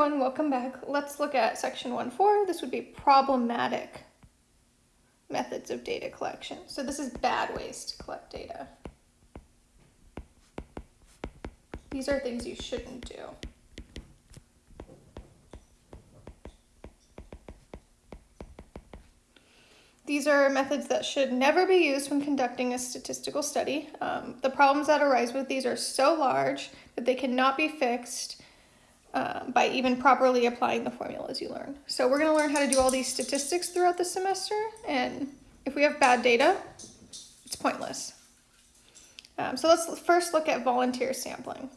everyone, welcome back. Let's look at section 1.4. This would be problematic methods of data collection. So this is bad ways to collect data. These are things you shouldn't do. These are methods that should never be used when conducting a statistical study. Um, the problems that arise with these are so large that they cannot be fixed uh, by even properly applying the formulas you learn. So we're going to learn how to do all these statistics throughout the semester, and if we have bad data, it's pointless. Um, so let's first look at volunteer sampling.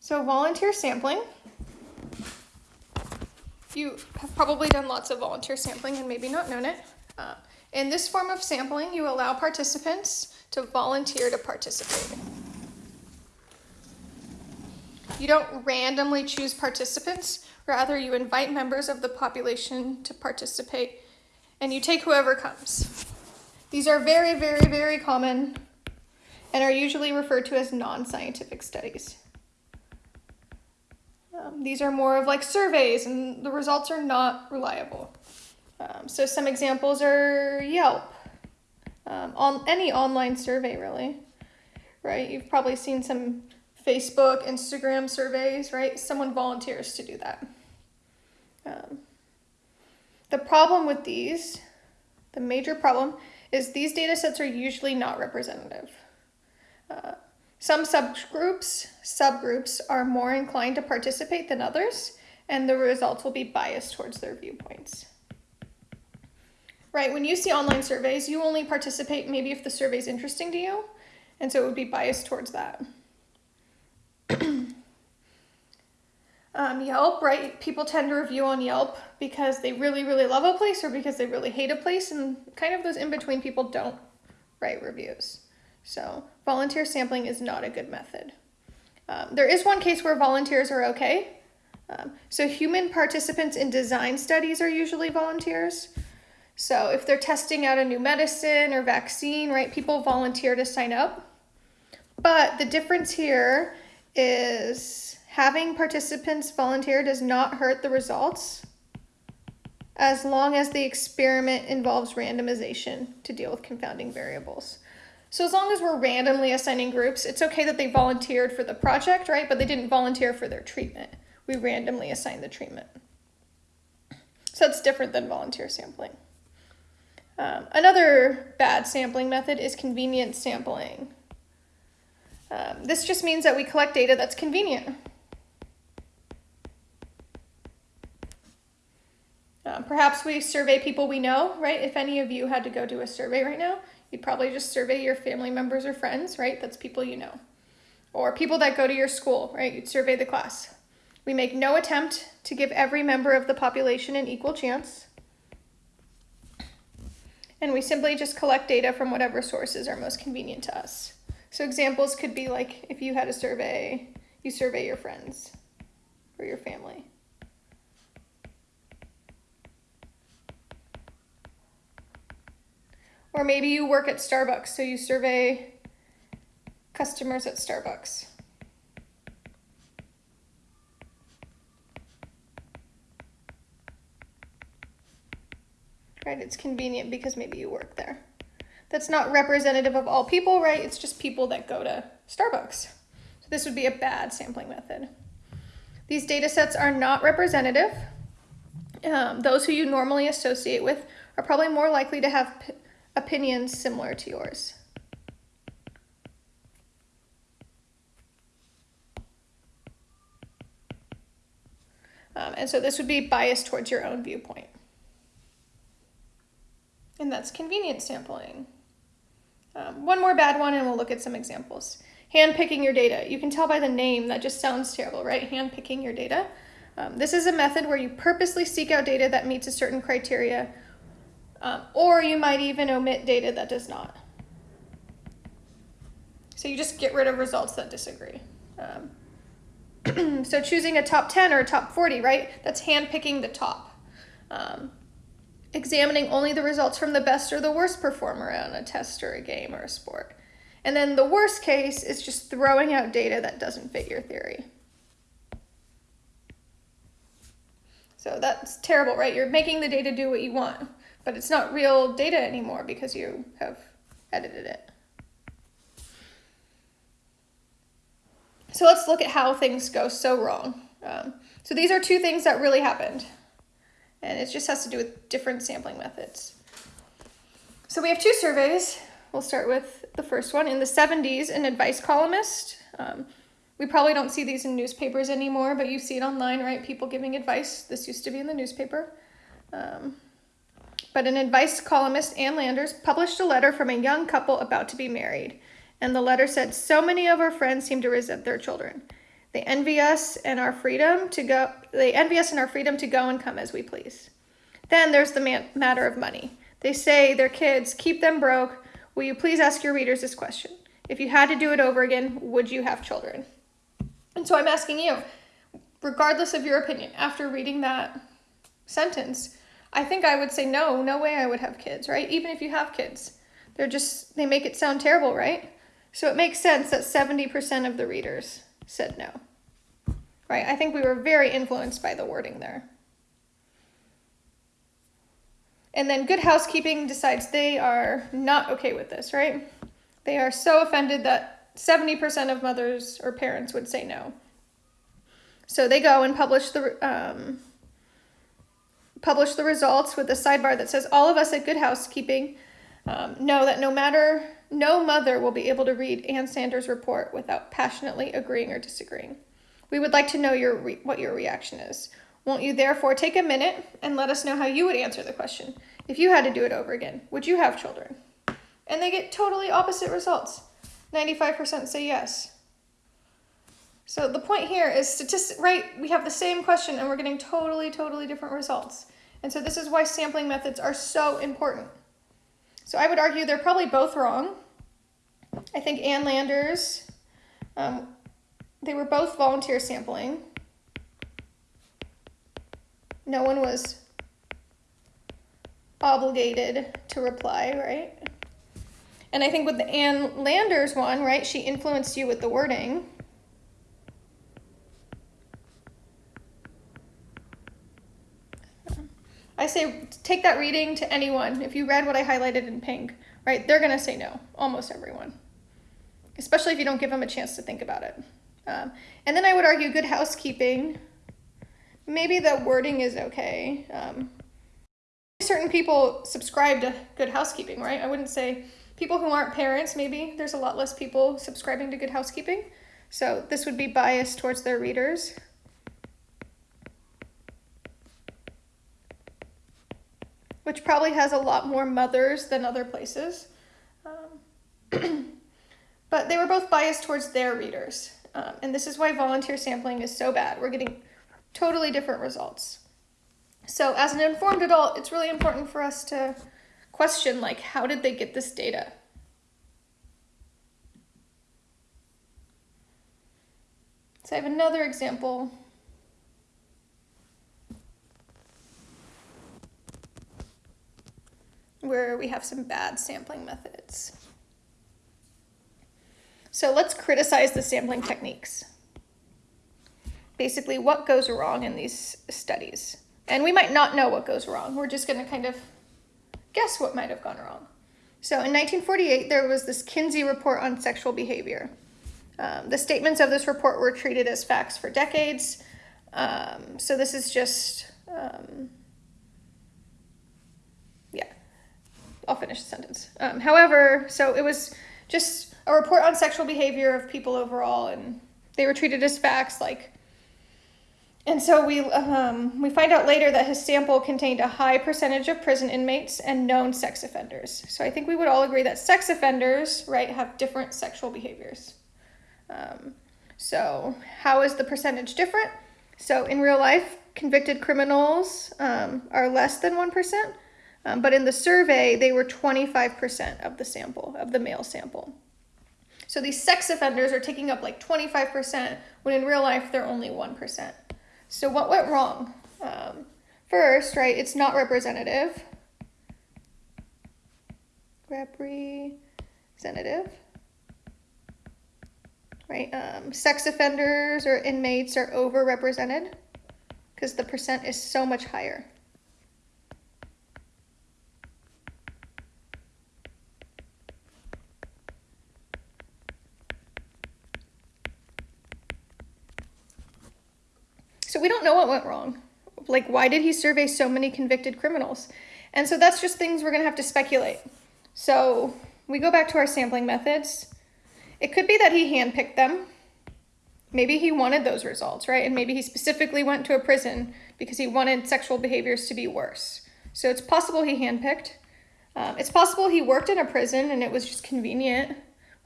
So volunteer sampling, you have probably done lots of volunteer sampling and maybe not known it. Uh, in this form of sampling, you allow participants to volunteer to participate. You don't randomly choose participants, rather you invite members of the population to participate and you take whoever comes. These are very, very, very common and are usually referred to as non-scientific studies. Um, these are more of like surveys and the results are not reliable. Um, so some examples are Yelp, um, on any online survey really, right? You've probably seen some Facebook, Instagram surveys, right? Someone volunteers to do that. Um, the problem with these, the major problem, is these data sets are usually not representative. Uh, some subgroups, subgroups are more inclined to participate than others, and the results will be biased towards their viewpoints right? When you see online surveys, you only participate maybe if the survey is interesting to you, and so it would be biased towards that. Um, Yelp, right? People tend to review on Yelp because they really, really love a place or because they really hate a place, and kind of those in between people don't write reviews. So, volunteer sampling is not a good method. Um, there is one case where volunteers are okay. Um, so, human participants in design studies are usually volunteers. So if they're testing out a new medicine or vaccine, right, people volunteer to sign up. But the difference here is having participants volunteer does not hurt the results as long as the experiment involves randomization to deal with confounding variables. So as long as we're randomly assigning groups, it's okay that they volunteered for the project, right? But they didn't volunteer for their treatment. We randomly assign the treatment. So it's different than volunteer sampling. Um, another bad sampling method is convenient sampling. Um, this just means that we collect data that's convenient. Um, perhaps we survey people we know, right? If any of you had to go do a survey right now, you'd probably just survey your family members or friends, right? That's people you know. Or people that go to your school, right? You'd survey the class. We make no attempt to give every member of the population an equal chance and we simply just collect data from whatever sources are most convenient to us. So examples could be like if you had a survey, you survey your friends or your family. Or maybe you work at Starbucks, so you survey customers at Starbucks. right? It's convenient because maybe you work there. That's not representative of all people, right? It's just people that go to Starbucks. So this would be a bad sampling method. These data sets are not representative. Um, those who you normally associate with are probably more likely to have opinions similar to yours. Um, and so this would be biased towards your own viewpoint and that's convenience sampling. Um, one more bad one, and we'll look at some examples. Handpicking your data. You can tell by the name that just sounds terrible, right? Handpicking your data. Um, this is a method where you purposely seek out data that meets a certain criteria, um, or you might even omit data that does not. So you just get rid of results that disagree. Um, so choosing a top 10 or a top 40, right? That's handpicking the top. Um, examining only the results from the best or the worst performer on a test or a game or a sport. And then the worst case is just throwing out data that doesn't fit your theory. So that's terrible, right? You're making the data do what you want, but it's not real data anymore because you have edited it. So let's look at how things go so wrong. Um, so these are two things that really happened, and it just has to do with different sampling methods. So we have two surveys. We'll start with the first one. In the 70s, an advice columnist, um, we probably don't see these in newspapers anymore, but you see it online, right? People giving advice. This used to be in the newspaper. Um, but an advice columnist, Ann Landers, published a letter from a young couple about to be married. And the letter said, So many of our friends seem to resent their children. They envy us and our freedom to go they envy us and our freedom to go and come as we please. Then there's the man, matter of money. They say their kids, keep them broke. Will you please ask your readers this question? If you had to do it over again, would you have children? And so I'm asking you, regardless of your opinion, after reading that sentence, I think I would say no, no way I would have kids, right? Even if you have kids. They're just, they make it sound terrible, right? So it makes sense that 70% of the readers said no, right? I think we were very influenced by the wording there. And then Good Housekeeping decides they are not okay with this, right? They are so offended that 70% of mothers or parents would say no. So they go and publish the um, publish the results with a sidebar that says all of us at Good Housekeeping um, know that no matter no mother will be able to read Ann Landers' report without passionately agreeing or disagreeing. We would like to know your what your reaction is. Won't you therefore take a minute and let us know how you would answer the question? If you had to do it over again, would you have children? And they get totally opposite results. 95% say yes. So the point here is statistic, right? We have the same question and we're getting totally, totally different results. And so this is why sampling methods are so important. So I would argue they're probably both wrong. I think Ann Landers, um, they were both volunteer sampling. No one was obligated to reply, right? And I think with the Ann Landers one, right, she influenced you with the wording. I say take that reading to anyone. If you read what I highlighted in pink, right, they're going to say no, almost everyone, especially if you don't give them a chance to think about it. Um, and then I would argue good housekeeping. Maybe the wording is okay. Um, certain people subscribe to good housekeeping, right? I wouldn't say people who aren't parents, maybe there's a lot less people subscribing to Good Housekeeping. So this would be biased towards their readers. Which probably has a lot more mothers than other places. Um, but they were both biased towards their readers. Um, and this is why volunteer sampling is so bad. We're getting totally different results. So as an informed adult, it's really important for us to question like how did they get this data? So I have another example. Where we have some bad sampling methods. So let's criticize the sampling techniques. Basically, what goes wrong in these studies? And we might not know what goes wrong. We're just going to kind of guess what might have gone wrong. So in 1948, there was this Kinsey report on sexual behavior. Um, the statements of this report were treated as facts for decades. Um, so this is just, um, I'll finish the sentence. Um, however, so it was just a report on sexual behavior of people overall, and they were treated as facts like and so we, um, we find out later that his sample contained a high percentage of prison inmates and known sex offenders. So I think we would all agree that sex offenders, right, have different sexual behaviors. Um, so how is the percentage different? So in real life, convicted criminals um, are less than 1%, um, but in the survey, they were 25% of the sample, of the male sample. So these sex offenders are taking up like 25%, when in real life, they're only 1%. So what went wrong? Um, first, right, it's not representative. Representative. Right, um, sex offenders or inmates are overrepresented because the percent is so much higher. So we don't know what went wrong. Like, why did he survey so many convicted criminals? And so that's just things we're going to have to speculate. So we go back to our sampling methods. It could be that he handpicked them. Maybe he wanted those results, right? And maybe he specifically went to a prison because he wanted sexual behaviors to be worse. So it's possible he handpicked. Um, it's possible he worked in a prison and it was just convenient,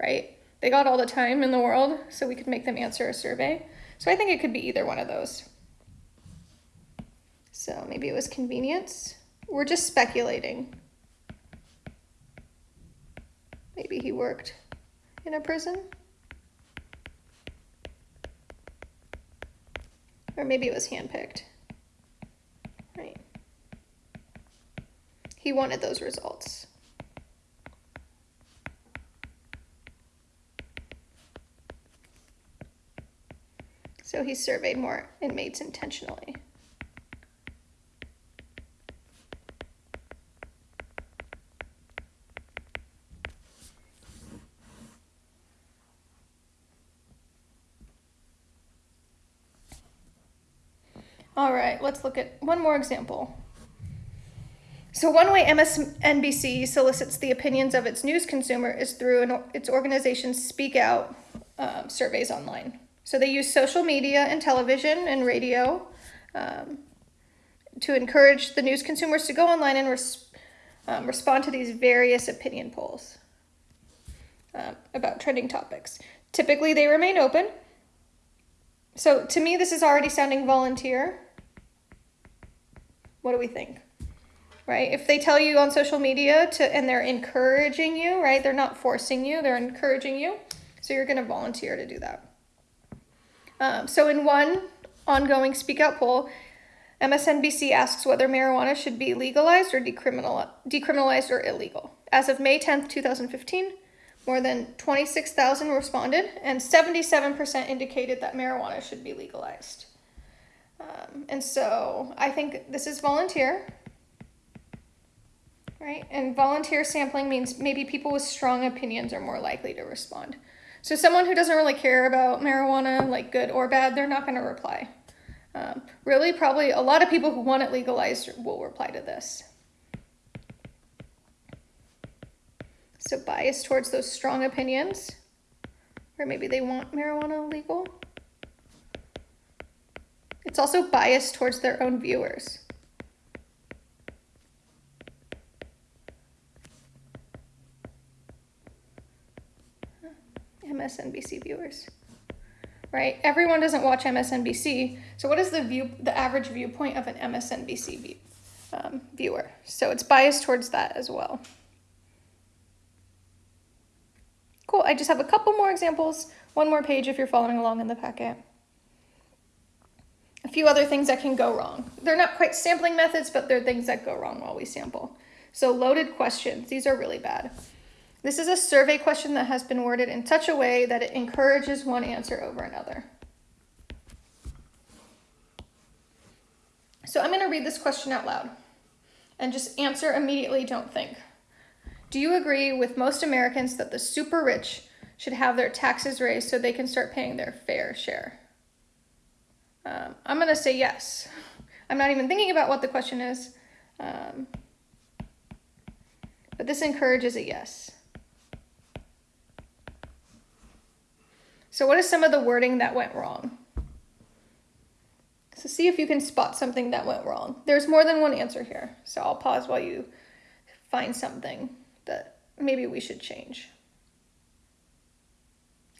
right? They got all the time in the world, so we could make them answer a survey. So I think it could be either one of those. So maybe it was convenience. We're just speculating. Maybe he worked in a prison. Or maybe it was handpicked. Right. He wanted those results. So he surveyed more inmates intentionally. All right, let's look at one more example. So one way MSNBC solicits the opinions of its news consumer is through an, its organization's Speak Out um, surveys online. So they use social media and television and radio um, to encourage the news consumers to go online and res um, respond to these various opinion polls uh, about trending topics. Typically, they remain open. So to me, this is already sounding volunteer. What do we think? Right? If they tell you on social media to and they're encouraging you, right? They're not forcing you, they're encouraging you. So you're going to volunteer to do that. Um, so in one ongoing Speak Out poll, MSNBC asks whether marijuana should be legalized or decriminal, decriminalized or illegal. As of May 10th, 2015, more than 26,000 responded, and 77% indicated that marijuana should be legalized. Um, and so I think this is volunteer, right? And volunteer sampling means maybe people with strong opinions are more likely to respond. So someone who doesn't really care about marijuana, like good or bad, they're not going to reply. Um, really, probably a lot of people who want it legalized will reply to this. So bias towards those strong opinions, or maybe they want marijuana legal. It's also biased towards their own viewers. MSNBC viewers. Right? Everyone doesn't watch MSNBC. So what is the view the average viewpoint of an MSNBC view, um, viewer? So it's biased towards that as well. Cool. I just have a couple more examples. One more page if you're following along in the packet few other things that can go wrong. They're not quite sampling methods, but they're things that go wrong while we sample. So loaded questions, these are really bad. This is a survey question that has been worded in such a way that it encourages one answer over another. So I'm gonna read this question out loud and just answer immediately, don't think. Do you agree with most Americans that the super rich should have their taxes raised so they can start paying their fair share? Um, I'm going to say yes. I'm not even thinking about what the question is. Um, but this encourages a yes. So what is some of the wording that went wrong? So see if you can spot something that went wrong. There's more than one answer here. So I'll pause while you find something that maybe we should change.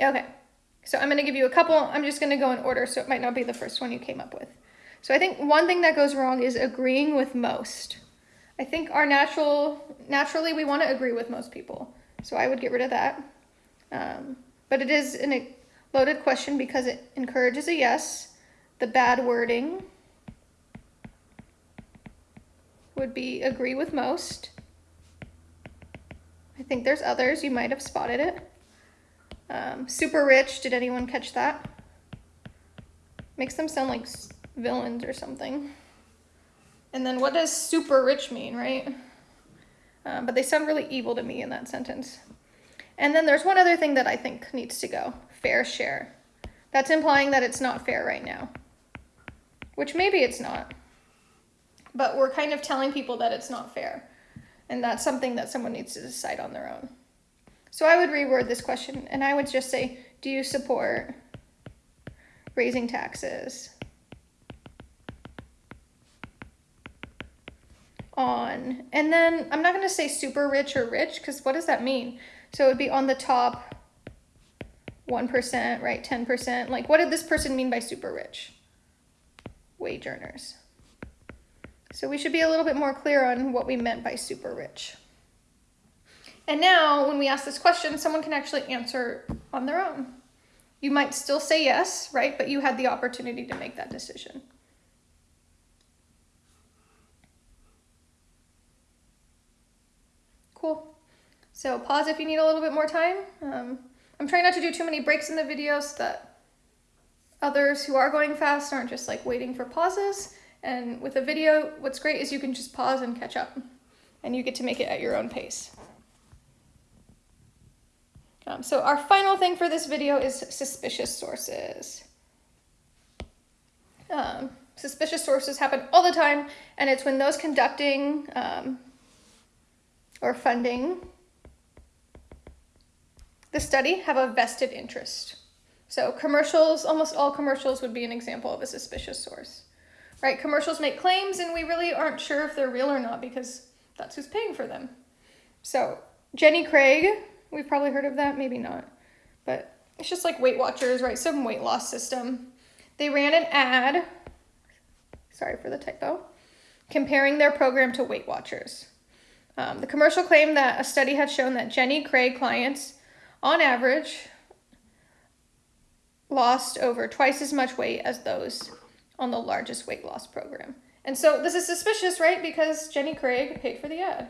Okay. So I'm going to give you a couple. I'm just going to go in order, so it might not be the first one you came up with. So I think one thing that goes wrong is agreeing with most. I think our natural, naturally we want to agree with most people. So I would get rid of that. Um, but it is a loaded question because it encourages a yes. The bad wording would be agree with most. I think there's others. You might have spotted it. Um, super rich, did anyone catch that? Makes them sound like villains or something. And then what does super rich mean, right? Uh, but they sound really evil to me in that sentence. And then there's one other thing that I think needs to go fair share. That's implying that it's not fair right now, which maybe it's not. But we're kind of telling people that it's not fair. And that's something that someone needs to decide on their own. So I would reword this question and I would just say, do you support raising taxes on, and then I'm not to say super rich or rich because what does that mean? So it would be on the top 1%, right? 10%. Like, what did this person mean by super rich? Wage earners. So we should be a little bit more clear on what we meant by super rich. And now, when we ask this question, someone can actually answer on their own. You might still say yes, right? But you had the opportunity to make that decision. Cool. So pause if you need a little bit more time. Um, I'm trying not to do too many breaks in the video so that others who are going fast aren't just like waiting for pauses. And with a video, what's great is you can just pause and catch up and you get to make it at your own pace. Um, so our final thing for this video is suspicious sources. Um, suspicious sources happen all the time, and it's when those conducting um, or funding the study have a vested interest. So commercials, almost all commercials would be an example of a suspicious source, right? Commercials make claims and we really aren't sure if they're real or not because that's who's paying for them. So Jenny Craig We've probably heard of that, maybe not. But it's just like Weight Watchers, right? Some weight loss system. They ran an ad, sorry for the typo, comparing their program to Weight Watchers. Um, the commercial claimed that a study had shown that Jenny Craig clients, on average, lost over twice as much weight as those on the largest weight loss program. And so this is suspicious, right? Because Jenny Craig paid for the ad.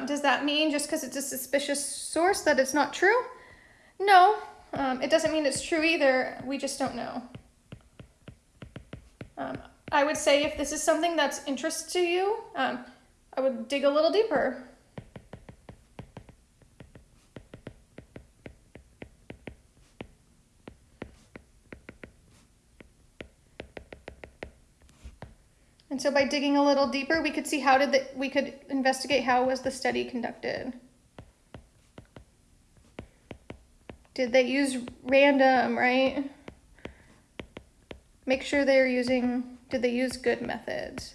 Um, does that mean just because it's a suspicious source that it's not true? No, um, it doesn't mean it's true either. We just don't know. Um, I would say if this is something that's interest to you, um, I would dig a little deeper. So by digging a little deeper, we could see how did the, we could investigate how was the study conducted. Did they use random, right? Make sure they're using, did they use good methods?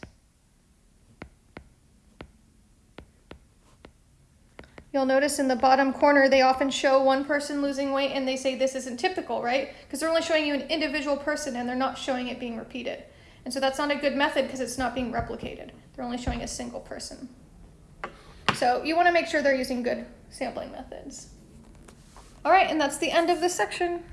You'll notice in the bottom corner, they often show one person losing weight and they say this isn't typical, right? Because they're only showing you an individual person and they're not showing it being repeated. And so that's not a good method because it's not being replicated. They're only showing a single person. So you want to make sure they're using good sampling methods. All right, and that's the end of this section.